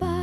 bye.